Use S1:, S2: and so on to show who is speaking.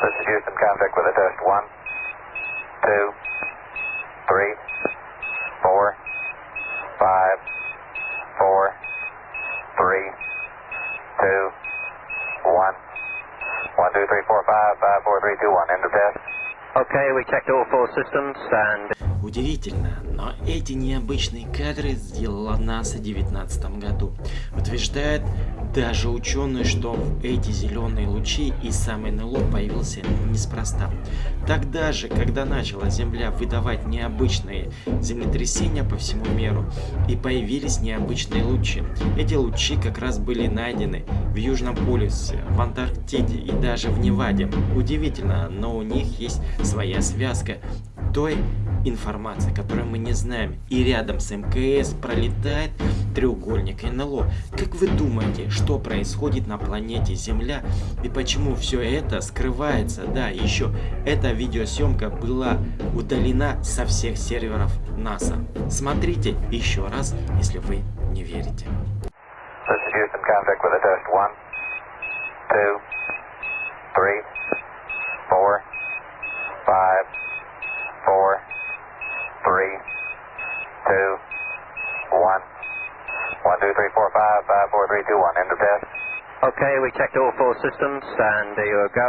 S1: This is Houston, contact with a test. One, two, three, four, five, four, three, two, one. One, two, three, four, five, five, four, three, two, one. End of test.
S2: Okay, we checked all four systems and
S3: Удивительно, но эти необычные кадры сделала НАСА в 2019 году. Утверждает даже ученые, что эти зеленые лучи и сам НЛО появился неспроста. Тогда же, когда начала Земля выдавать необычные землетрясения по всему миру, и появились необычные лучи. Эти лучи как раз были найдены в Южном полюсе, в Антарктиде и даже в Неваде. Удивительно, но у них есть своя связка той информации, которую мы не знаем. И рядом с МКС пролетает треугольник НЛО. Как вы думаете, что происходит на планете Земля и почему все это скрывается? Да, еще эта видеосъемка была удалена со всех серверов НАСА. Смотрите еще раз, если вы не верите.
S1: Five, four, three, two, one. One, two, three, four, five, five, four, three, two, one. End of test.
S2: okay, we checked all four systems and you go.